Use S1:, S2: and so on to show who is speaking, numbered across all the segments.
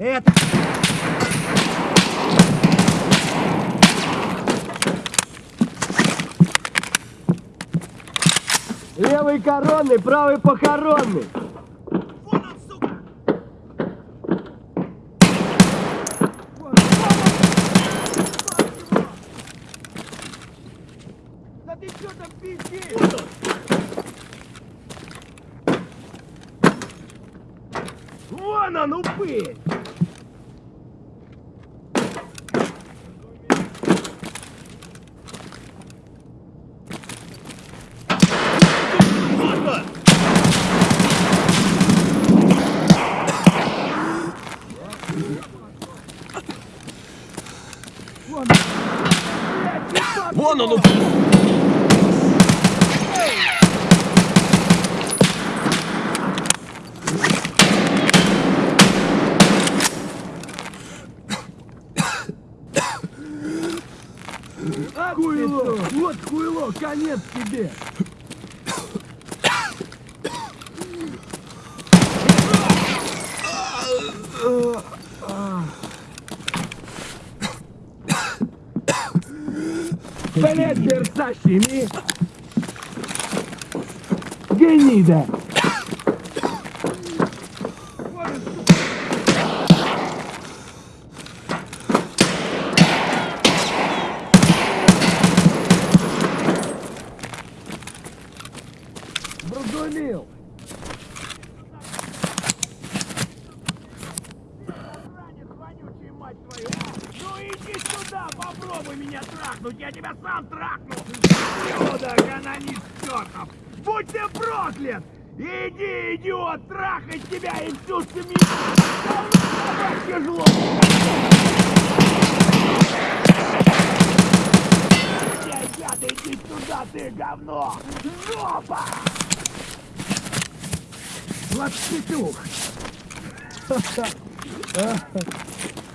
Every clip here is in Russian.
S1: Это... Левый коронный, правый похоронный.
S2: Вон он, сука!
S1: Вон, вон он! Да ты что там пиздишь?
S2: Вот он!
S1: Вон он, упырь!
S2: Вот он!
S1: Вон он! Хуйло! Вот хуйло, конец тебе! Блять, Версачими! Гнида!
S3: Сюда, попробуй меня трахнуть, я тебя сам трахну! Сюда, канонист чертов! Будь ты проклят! Иди, идиот, трахать тебя и всю семью! Давно тяжело! Ребята, иди сюда, ты говно! Жопа!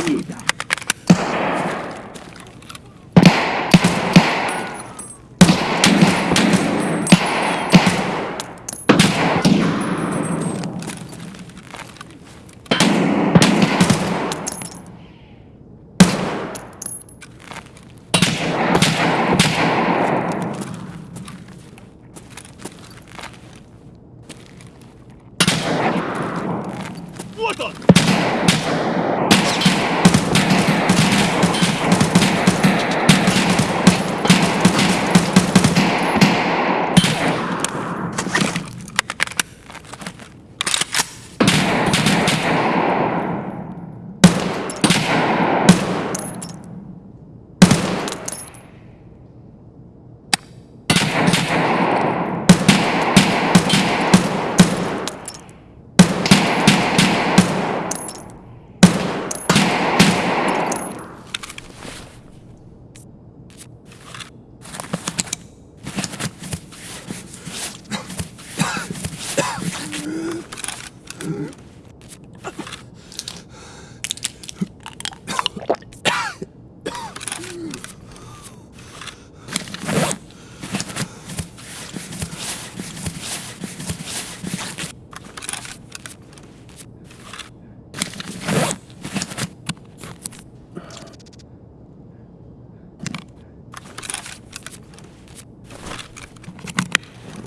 S1: Лапситюх!
S3: Гнида!
S2: Вот он!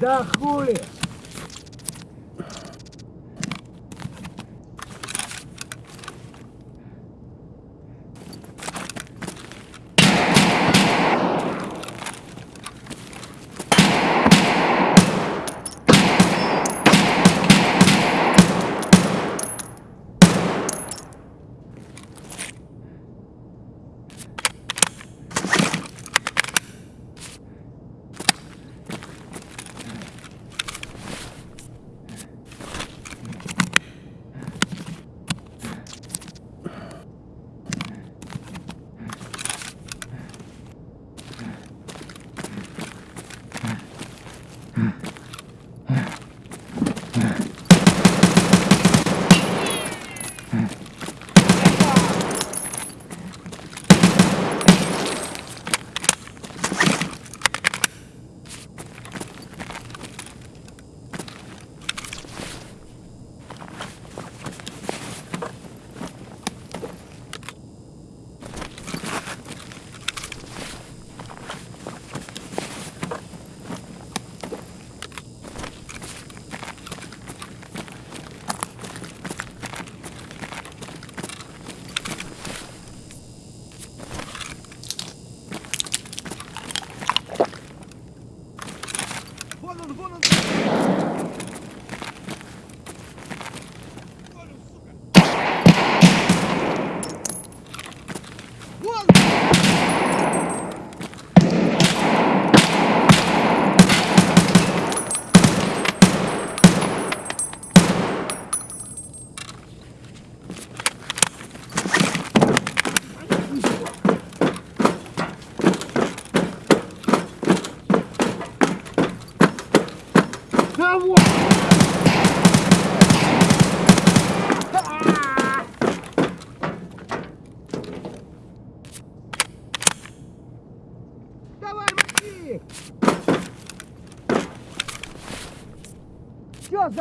S1: Да хули!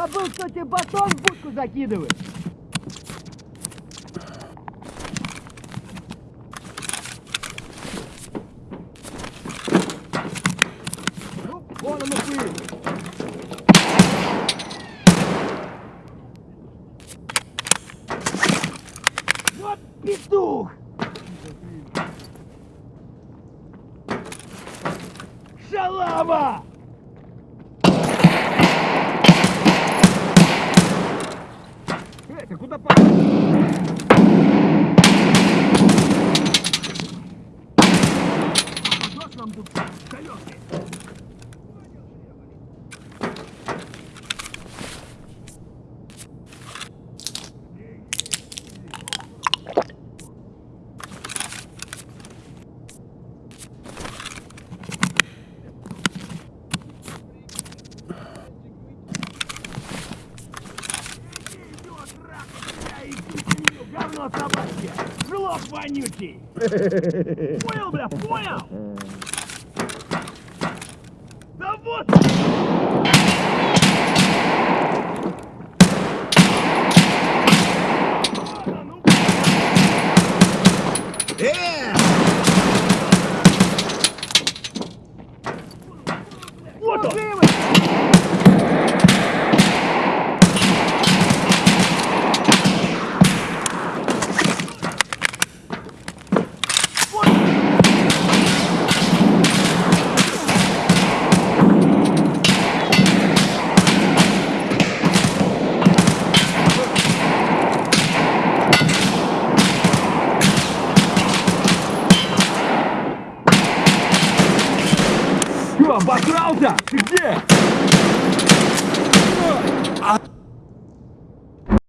S3: Забыл, что тебе батон в будку закидывать? Ну, вон он и ты. Вот петух! Шалава! Говно собачье! Жлоб вонючий! Понял, бля, понял? Да вот! Вот